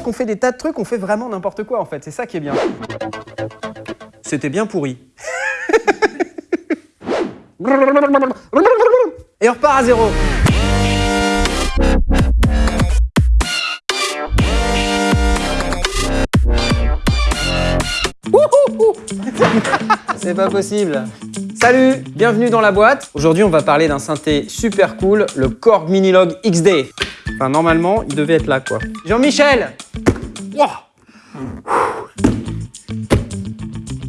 qu'on fait des tas de trucs, on fait vraiment n'importe quoi en fait. C'est ça qui est bien. C'était bien pourri. Et on repart à zéro. C'est pas possible. Salut, bienvenue dans la boîte. Aujourd'hui, on va parler d'un synthé super cool, le Korg Minilog XD. Enfin, normalement, il devait être là, quoi. Jean-Michel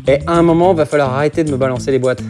Et à un moment, va falloir arrêter de me balancer les boîtes.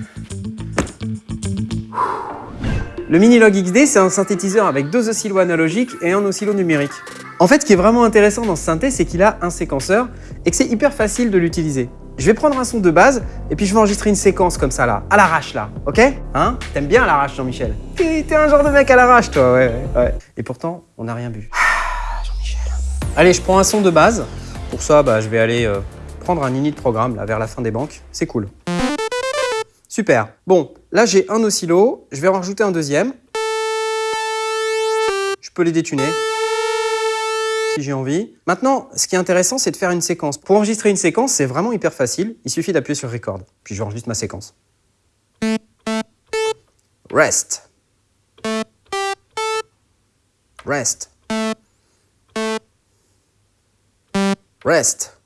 Le Minilog XD, c'est un synthétiseur avec deux oscillos analogiques et un oscillo numérique. En fait, ce qui est vraiment intéressant dans ce synthé, c'est qu'il a un séquenceur et que c'est hyper facile de l'utiliser. Je vais prendre un son de base et puis je vais enregistrer une séquence comme ça là, à l'arrache là, ok? Hein? T'aimes bien l'arrache Jean-Michel? T'es un genre de mec à l'arrache toi, ouais, ouais. Et pourtant, on n'a rien bu. Ah, Jean-Michel. Allez, je prends un son de base. Pour ça, bah, je vais aller euh, prendre un init programme là vers la fin des banques. C'est cool. Super. Bon, là j'ai un oscillo, je vais en rajouter un deuxième. Je peux les détuner j'ai envie. Maintenant, ce qui est intéressant, c'est de faire une séquence. Pour enregistrer une séquence, c'est vraiment hyper facile. Il suffit d'appuyer sur Record. Puis j'enregistre ma séquence. Rest. Rest. Rest.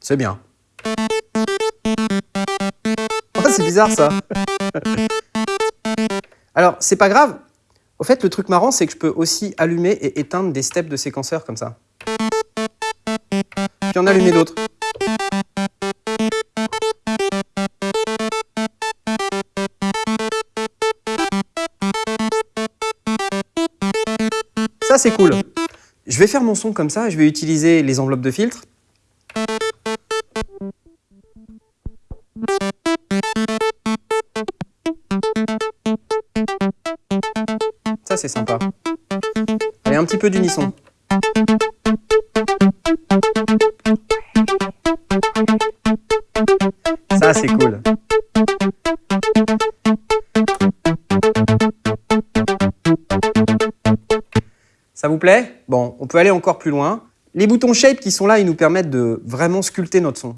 C'est bien. Oh, c'est bizarre ça. Alors, c'est pas grave, au fait, le truc marrant, c'est que je peux aussi allumer et éteindre des steps de séquenceurs comme ça. Puis en allumer d'autres. Ça, c'est cool. Je vais faire mon son comme ça, je vais utiliser les enveloppes de filtre. Ça, c'est sympa. Allez, un petit peu d'unisson. Ça, c'est cool. Ça vous plaît? Bon, on peut aller encore plus loin. Les boutons Shape qui sont là, ils nous permettent de vraiment sculpter notre son.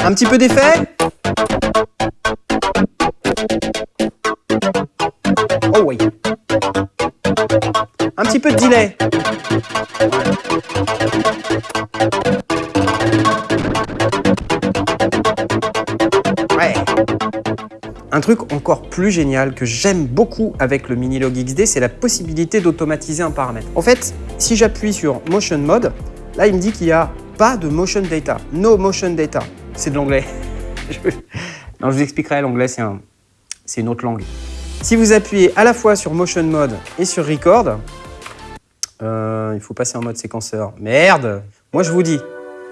Un petit peu d'effet Oh oui. Un petit peu de delay. Ouais. Un truc encore plus génial que j'aime beaucoup avec le Minilog XD, c'est la possibilité d'automatiser un paramètre. En fait, si j'appuie sur Motion Mode, là il me dit qu'il n'y a pas de motion data, no motion data c'est de l'anglais. non, je vous expliquerai, l'anglais, c'est un, une autre langue. Si vous appuyez à la fois sur Motion Mode et sur Record, euh, il faut passer en mode séquenceur. Merde Moi, je vous dis,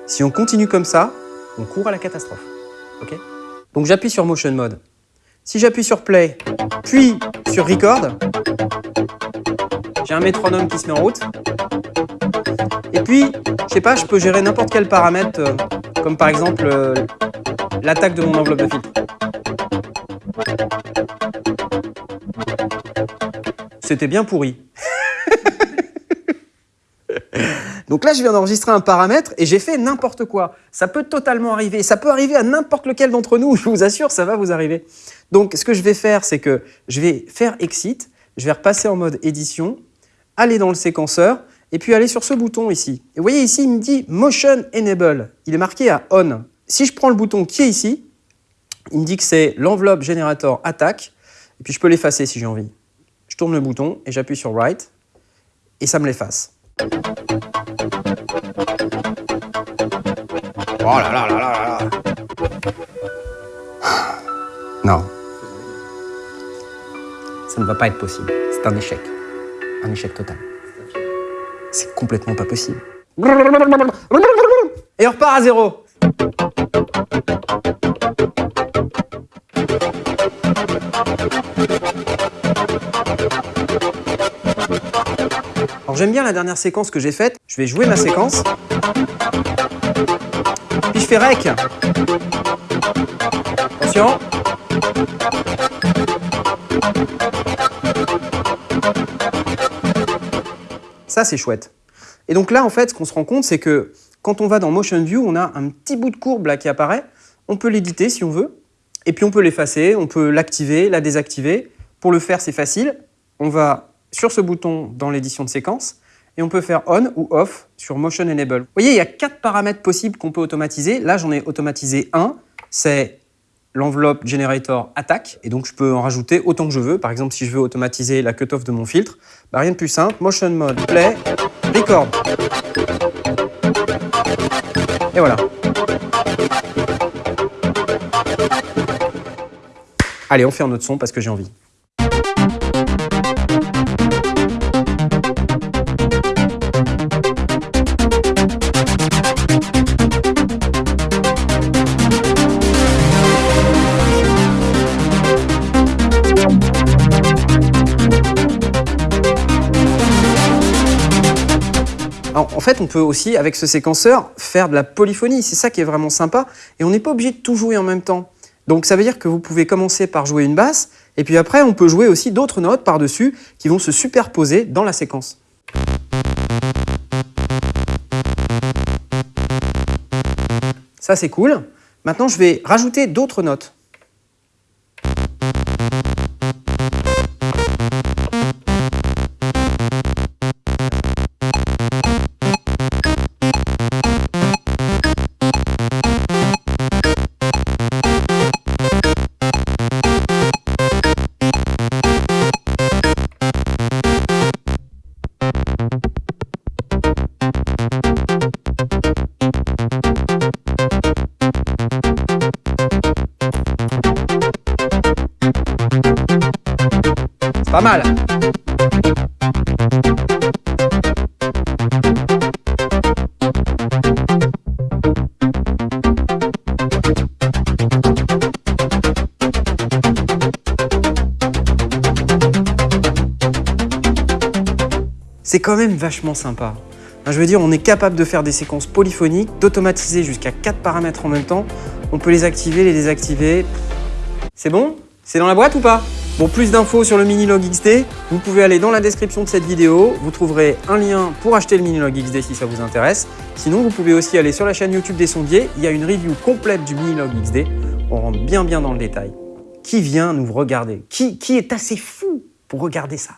si on continue comme ça, on court à la catastrophe. Ok? Donc, j'appuie sur Motion Mode. Si j'appuie sur Play, puis sur Record, j'ai un métronome qui se met en route. Et puis, je sais pas, je peux gérer n'importe quel paramètre euh, comme par exemple euh, l'attaque de mon enveloppe de filtre. C'était bien pourri. Donc là, je viens d'enregistrer un paramètre et j'ai fait n'importe quoi. Ça peut totalement arriver. Ça peut arriver à n'importe lequel d'entre nous. Je vous assure, ça va vous arriver. Donc, ce que je vais faire, c'est que je vais faire Exit. Je vais repasser en mode édition, aller dans le séquenceur et puis aller sur ce bouton ici. Et vous voyez ici, il me dit Motion Enable. Il est marqué à On. Si je prends le bouton qui est ici, il me dit que c'est l'enveloppe générateur attaque, et puis je peux l'effacer si j'ai envie. Je tourne le bouton et j'appuie sur Write, et ça me l'efface. Oh là là là là là Non. Ça ne va pas être possible. C'est un échec. Un échec total. C'est complètement pas possible. Et on repart à zéro. Alors j'aime bien la dernière séquence que j'ai faite. Je vais jouer ma séquence. Puis je fais rec. Attention. Ça, c'est chouette. Et donc là, en fait, ce qu'on se rend compte, c'est que quand on va dans Motion View, on a un petit bout de courbe là qui apparaît. On peut l'éditer si on veut. Et puis on peut l'effacer, on peut l'activer, la désactiver. Pour le faire, c'est facile. On va sur ce bouton dans l'édition de séquence et on peut faire on ou off sur Motion Enable. Vous voyez, il y a quatre paramètres possibles qu'on peut automatiser. Là, j'en ai automatisé un, c'est l'enveloppe generator attack, et donc je peux en rajouter autant que je veux. Par exemple, si je veux automatiser la cutoff de mon filtre, bah rien de plus simple, motion mode, play, record. Et voilà. Allez, on fait un autre son parce que j'ai envie. En fait, on peut aussi, avec ce séquenceur, faire de la polyphonie. C'est ça qui est vraiment sympa. Et on n'est pas obligé de tout jouer en même temps. Donc ça veut dire que vous pouvez commencer par jouer une basse, et puis après, on peut jouer aussi d'autres notes par-dessus qui vont se superposer dans la séquence. Ça, c'est cool. Maintenant, je vais rajouter d'autres notes. Pas mal. C'est quand même vachement sympa. Je veux dire, on est capable de faire des séquences polyphoniques, d'automatiser jusqu'à 4 paramètres en même temps. On peut les activer, les désactiver. C'est bon? C'est dans la boîte ou pas? Pour plus d'infos sur le Minilog XD, vous pouvez aller dans la description de cette vidéo. Vous trouverez un lien pour acheter le Minilog XD si ça vous intéresse. Sinon, vous pouvez aussi aller sur la chaîne YouTube des sondiers. Il y a une review complète du Minilog XD. On rentre bien bien dans le détail. Qui vient nous regarder? Qui, qui est assez fou pour regarder ça?